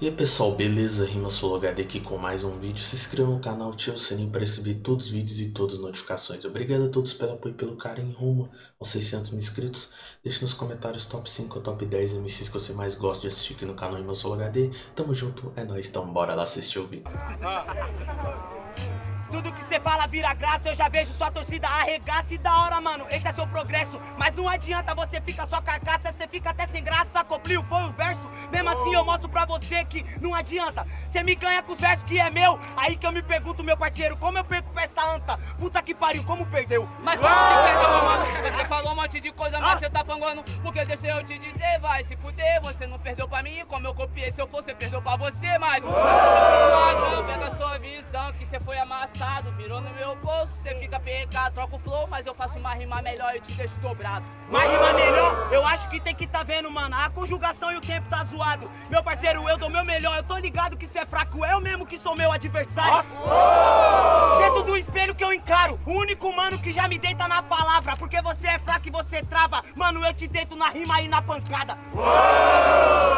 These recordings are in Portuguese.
E aí pessoal, beleza? Rima HD aqui com mais um vídeo. Se inscreva no canal, ative o sininho para receber todos os vídeos e todas as notificações. Obrigado a todos pelo apoio e pelo carinho rumo aos 600 mil inscritos. Deixe nos comentários top 5 ou top 10 MCs que você mais gosta de assistir aqui no canal Rima HD. Tamo junto, é nóis, então bora lá assistir o vídeo. Tudo que você fala vira graça, eu já vejo sua torcida arregaça e da hora, mano, esse é seu progresso Mas não adianta você ficar só carcaça, você fica até sem graça. Copliu foi o verso, mesmo assim eu mostro pra você que não adianta. Você me ganha com os versos que é meu, aí que eu me pergunto, meu parceiro Como eu perco pra essa anta? Puta que pariu, como perdeu? Mas como que perdeu, meu mano? Você falou um monte de coisa, mas você tá panguando Porque deixa eu te dizer, vai se fuder Você não perdeu pra mim, como eu copiei Se eu fosse, perdeu pra você, mas Eu pego a sua visão, que você foi amassado Virou no meu bolso, você fica PK, troca o flow Mas eu faço uma rima melhor e te deixo dobrado. Uma rima melhor? Eu acho que tem que tá vendo, mano. A conjugação e o tempo tá zoado. Meu parceiro, eu dou meu melhor Eu tô ligado que cê é fraco, eu mesmo que sou meu adversário. Nossa. Dentro do espelho que eu encaro O único mano que já me deita na palavra. Porque você é fraco e você trava. Mano, eu te deito na rima e na pancada.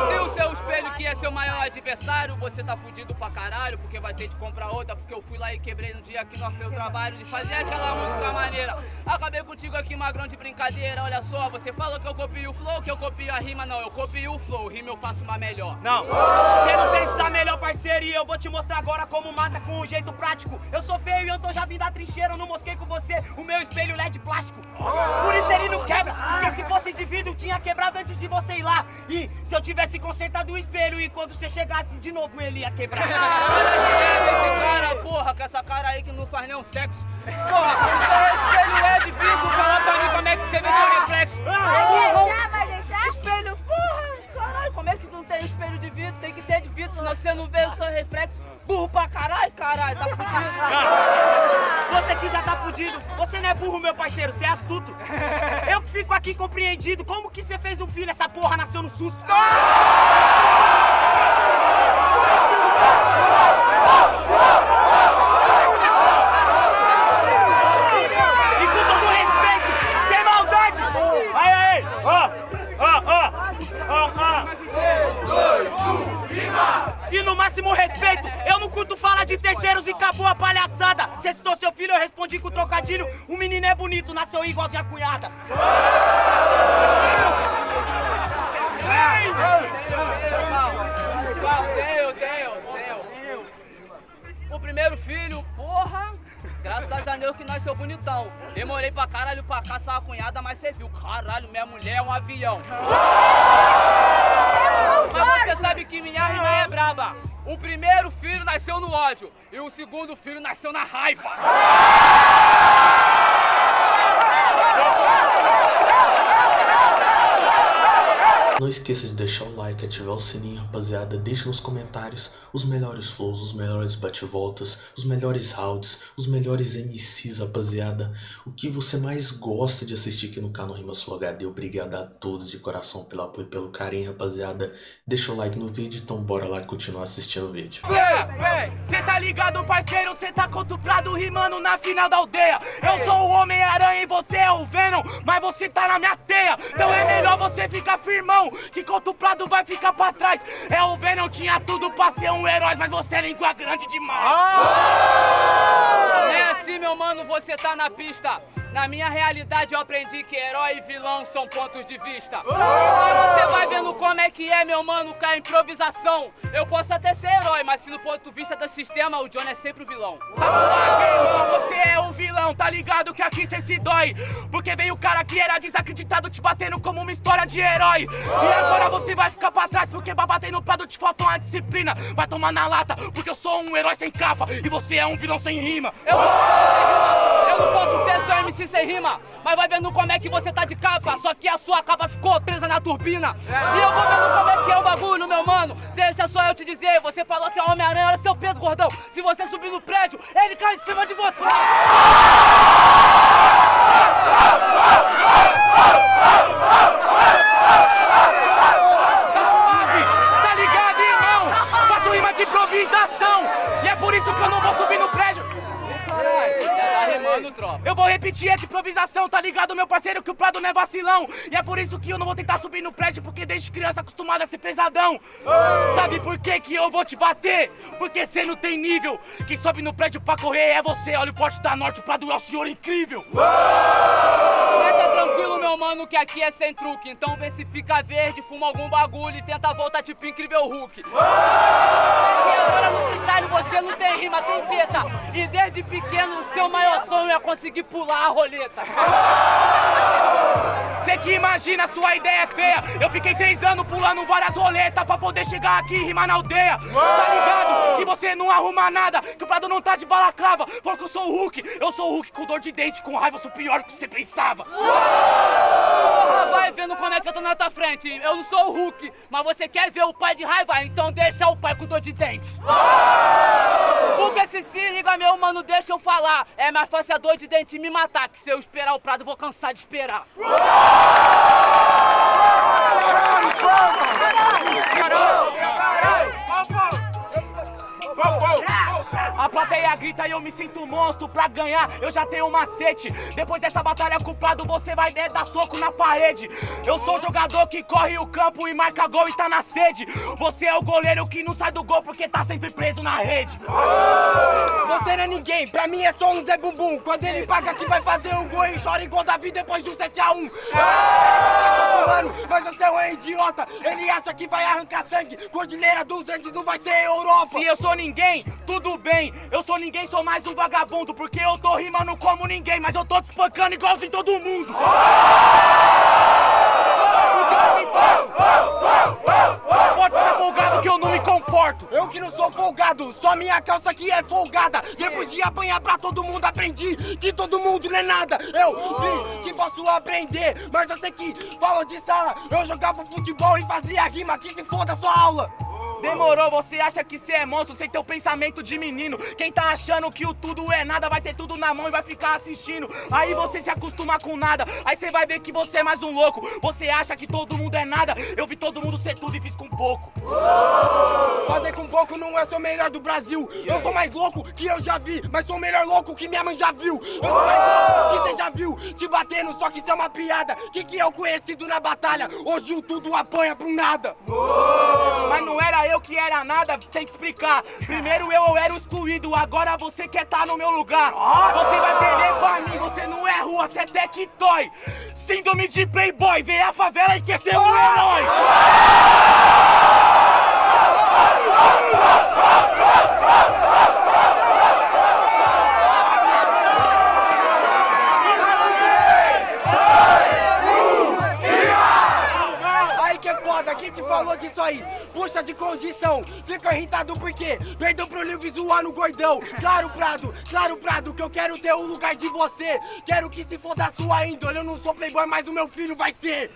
Se o seu espelho que é seu maior adversário Você tá fudido pra caralho Porque vai ter de comprar outra Porque eu fui lá e quebrei no dia que nós fez o trabalho De fazer aquela música maneira. Acabei contigo aqui magrão de brincadeira. Olha só, você falou que eu copio o flow Que eu copio a rima, não Eu copio o flow, rima eu faço uma melhor. Não, você não fez essa melhor parceria Eu vou te mostrar agora como mata com um jeito prático. Eu sou feio e eu tô já vindo da trincheira Eu não mosquei com você o meu espelho LED plástico. Por isso ele não quebra Porque se fosse de vidro tinha quebrado antes de você ir lá. E se eu tivesse consertado o espelho E quando você chegasse de novo ele ia quebrar esse cara, porra, com essa cara aí que não faz nenhum sexo. Porra, espelho é de vidro, fala pra mim como é que você vê seu reflexo. Vai deixar, vai deixar? Espelho, porra, caralho, como é que não tem espelho de vidro? Tem que ter de vidro, senão você não vê o seu reflexo. Burro pra caralho, caralho, tá fudido. Você que já tá fudido, você não é burro, meu parceiro, você é astuto. Eu que fico aqui compreendido, como que você fez um filho, essa porra nasceu no susto? E máximo respeito, eu não curto falar de terceiros e acabou a palhaçada. Você citou seu filho, eu respondi com trocadilho. O menino é bonito, nasceu igualzinho a cunhada. O primeiro filho, porra, graças a Deus que nós seu bonitão. Demorei pra caralho pra caçar a cunhada, mas você viu, caralho, minha mulher é um avião. Mas você sabe que minha rima é braba. O primeiro filho nasceu no ódio e o segundo filho nasceu na raiva. Não esqueça de deixar o like, ativar o sininho, rapaziada. Deixa nos comentários os melhores flows, os melhores bate-voltas, os melhores rounds, os melhores MCs, rapaziada. O que você mais gosta de assistir aqui no canal Rima Sul HD. Obrigado a todos de coração pelo apoio e pelo carinho, rapaziada. Deixa o like no vídeo, então bora lá continuar assistindo o vídeo. Cê tá ligado, parceiro? Cê tá contuplado rimando na final da aldeia. Eu sou o Homem-Aranha e você é o Venom, mas você tá na minha teia. Então é melhor você ficar firmão, que contuplado vai ficar pra trás. É o Venom, tinha tudo pra ser um herói, mas você é língua grande demais. Não é assim, meu mano, você tá na pista. Na minha realidade eu aprendi que herói e vilão são pontos de vista. E você vai vendo como é que é, meu mano, com a improvisação. Eu posso até ser herói, mas se no ponto de vista do sistema, o John é sempre o vilão. Tá suave, então você é o vilão, tá ligado que aqui cê se dói. Porque veio o cara que era desacreditado te batendo como uma história de herói. E agora você vai ficar pra trás, porque pra bater no prado te falta uma disciplina. Vai tomar na lata, porque eu sou um herói sem capa e você é um vilão sem rima. Eu não posso ser rima, eu não posso ser só MC sem rima, mas vai vendo como é que você tá de capa, só que a sua capa ficou presa na turbina. E eu vou vendo como é que é o bagulho, meu mano. Deixa só eu te dizer, você falou que é Homem-Aranha, olha seu peso, gordão. Se você subir no prédio, ele cai em cima de você. Improvisação, tá ligado, meu parceiro, que o Prado não é vacilão. E é por isso que eu não vou tentar subir no prédio, porque desde criança acostumado a ser pesadão. Sabe por que que eu vou te bater? Porque cê não tem nível. Quem sobe no prédio pra correr é você. Olha o porte da norte, o Prado é o senhor incrível. Tranquilo, meu mano, que aqui é sem truque. Então vê se fica verde, fuma algum bagulho e tenta voltar tipo incrível Hulk. E agora no freestyle você não tem rima, tem teta. E desde pequeno seu maior sonho é conseguir pular a roleta. Cê que imagina, sua ideia é feia. Eu fiquei três anos pulando várias roletas pra poder chegar aqui e rimar na aldeia. Tá ligado? Que você não arruma nada, que o Prado não tá de balaclava. Porque eu sou o Hulk, eu sou o Hulk com dor de dente, com raiva, eu sou pior do que você pensava. Porra, vai vendo como é que eu tô na tua frente. Eu não sou o Hulk, mas você quer ver o pai de raiva? Então deixa o pai com dor de dentes. Porque se se liga, meu mano, deixa eu falar. É mais fácil a dor de dente me matar, que se eu esperar o Prado, eu vou cansar de esperar. Eu me sinto monstro pra ganhar. Eu já tenho um macete. Depois dessa batalha culpado, você vai né, dar soco na parede. Eu sou o jogador que corre o campo e marca gol e tá na sede. Você é o goleiro que não sai do gol porque tá sempre preso na rede. Você não é ninguém, pra mim é só um Zé Bumbum. Quando ele paga que vai fazer um gol e chora igual Davi depois de um 7x1. Mano, mas você é um idiota. Ele acha que vai arrancar sangue. Cordilheira dos Andes não vai ser Europa. Se eu sou ninguém, tudo bem. Eu sou ninguém, sou mais um vagabundo. Porque eu tô rimando como ninguém, mas eu tô te espancando igualzinho todo mundo. Pode ser folgado que eu não me comporto. Eu que não sou folgado, só minha calça que é folgada. Depois de apanhar pra todo mundo, aprendi que todo mundo não é nada. Eu vi que posso aprender, mas eu sei que fala de sala. Eu jogava futebol e fazia rima, que se foda sua aula. Demorou, você acha que você é monstro sem teu pensamento de menino. Quem tá achando que o tudo é nada vai ter tudo na mão e vai ficar assistindo. Aí você se acostuma com nada, aí você vai ver que você é mais um louco. Você acha que todo mundo é nada, eu vi todo mundo ser tudo e fiz com pouco. Fazer com pouco não é ser o melhor do Brasil. Eu sou mais louco que eu já vi, mas sou o melhor louco que minha mãe já viu. Eu sou mais louco que você já viu, te batendo, só que isso é uma piada. Que que é o conhecido na batalha? Hoje o tudo apanha pro nada. Mas não era eu que era nada, tem que explicar. Primeiro eu, eu era o excluído, agora você quer tá no meu lugar. Você vai perder pra mim, você não é rua, você é tectoy. Síndrome de playboy, vem a favela e quer ser um herói. Que te falou disso aí? Puxa de condição, fica irritado por quê? Perdeu pro livro visual no gordão. Claro, Prado, claro, Prado, que eu quero ter o lugar de você. Quero que se foda a sua índole. Eu não sou playboy, mas o meu filho vai ser.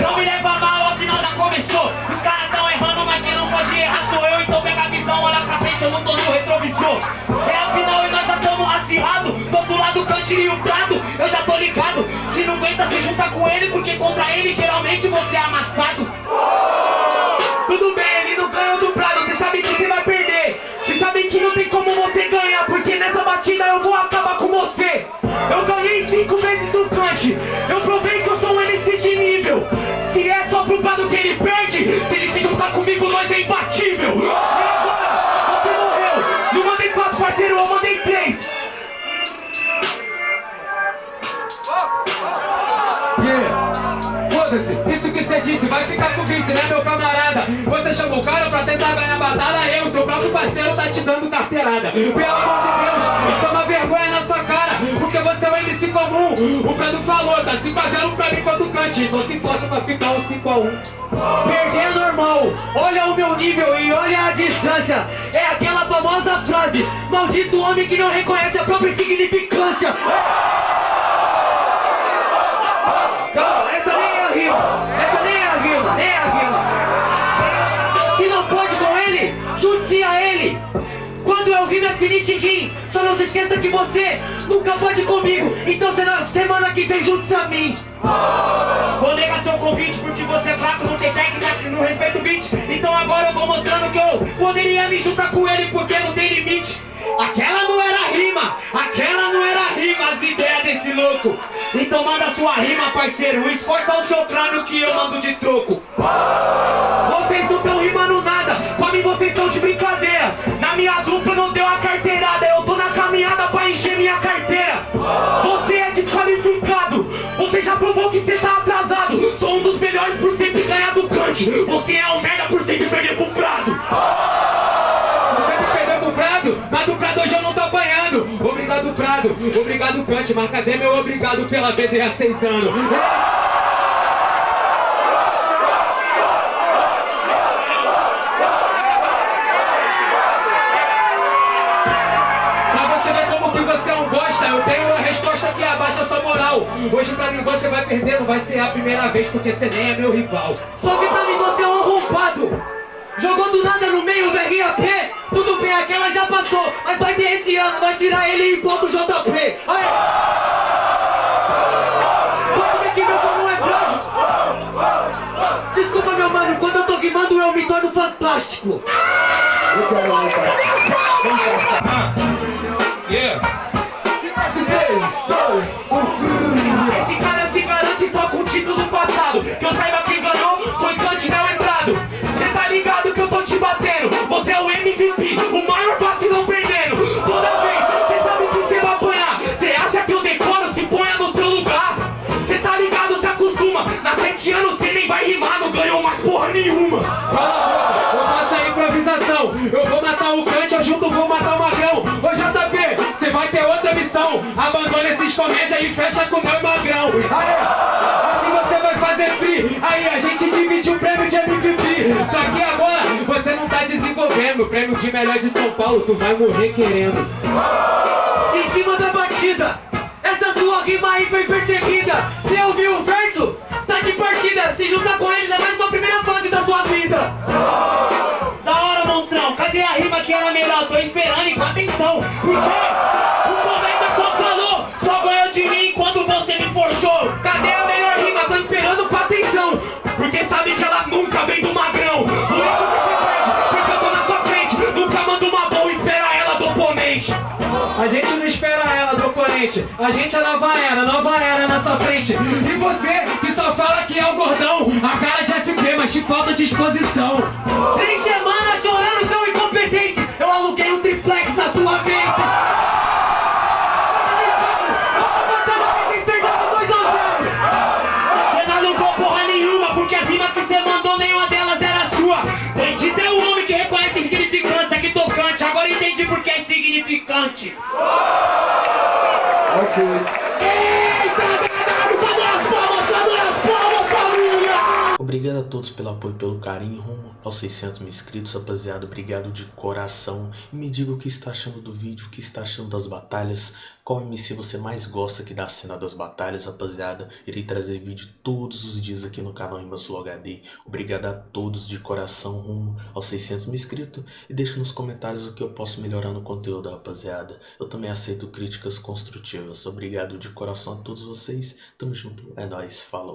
Não me leva mal, afinal já começou. Eu não tô no retrovisor. É a final e nós já tamo acirrado. Do outro lado, o cantinho e o prado, eu já tô ligado. Se não aguenta, se junta com ele, porque contra ele geralmente você é amassado. Tudo bem, ele não ganha do prado, você sabe que você vai perder. Você sabe que não tem como você ganhar, porque nessa batida eu vou acabar com você. Eu ganhei cinco vezes do Kant, eu provei que eu sou um MC de nível. Se é só pro prado que ele perde, se ele se juntar comigo, nós é imbatível. Disse vai ficar com vice, né meu camarada? Você chamou o cara pra tentar ganhar batalha, eu, seu próprio parceiro, tá te dando carteirada. Pelo amor de Deus, toma vergonha na sua cara, porque você é um MC comum. O Prado falou, tá 5x0 pra mim contra o Cante, então se força pra ficar um 5x1. Perder é normal, olha o meu nível e olha a distância É aquela famosa frase Maldito homem que não reconhece a própria insignificância Calma, essa nem é a rima Se não pode com ele, junte-se a ele Quando eu é finish rim Só não se esqueça que você nunca pode comigo. Então semana que vem juntos a mim. Vou negar seu convite porque você é fraco, não tem técnica, não respeita o beat. Então agora eu vou mostrando que eu poderia me juntar com ele porque não tem limite. Aquela não era rima, aquela não era rima, as ideias desse louco. Então manda sua rima, parceiro, esforça o seu crânio que eu mando de troco. Vocês não estão rimando nada, pra mim vocês estão de brincadeira. Na minha dupla não deu a carteirada, eu tô na caminhada pra encher minha carteira. Você é desqualificado, você já provou que você tá atrasado. Sou um dos melhores por sempre ganhar do cante. Você é um merda por sempre perder pro Obrigado obrigado Cante, mas cadê meu obrigado pela BD há seis anos? É eu tenho a resposta que abaixa sua moral. Hoje pra mim você vai perder, não vai ser a primeira vez porque você nem é meu rival. Só que pra mim você é um arrombado. Jogou do nada no meio do RAP. Tudo bem, aquela já passou. Mas vai ter esse ano, vai tirar ele e pôr do JP. Aí. Pode ver que meu não é trágico. Desculpa, meu mano, quando eu tô rimando eu me torno fantástico. Yeah. Comédia e fecha com o meu magrão. Aí, assim você vai fazer free. Aí a gente divide o prêmio de MVP. Só que agora você não tá desenvolvendo o prêmio de melhor de São Paulo. Tu vai morrer querendo. Em cima da batida, essa sua rima aí foi percebida. Você ouviu o verso? Tá de partida. Se juntar com eles é mais uma primeira fase da sua vida. Da hora, monstrão, cadê a rima que era melhor? Tô esperando e com atenção. Por quê? O cometa a gente é nova era, nova era na sua frente. E você que só fala que é o gordão, a cara de SP, mas te falta disposição. Três semanas chorando, seu incompetente. Eu aluguei um triplex na sua mente. Porque é o homem que Obrigado a todos pelo apoio e pelo carinho rumo aos 600 mil inscritos, rapaziada. Obrigado de coração. E me diga o que está achando do vídeo, o que está achando das batalhas. Qual MC você mais gosta aqui da cena das batalhas, rapaziada. Irei trazer vídeo todos os dias aqui no canal Rima Sul HD. Obrigado a todos de coração rumo aos 600 mil inscritos. E deixe nos comentários o que eu posso melhorar no conteúdo, rapaziada. Eu também aceito críticas construtivas. Obrigado de coração a todos vocês. Tamo junto. É nóis. Falou.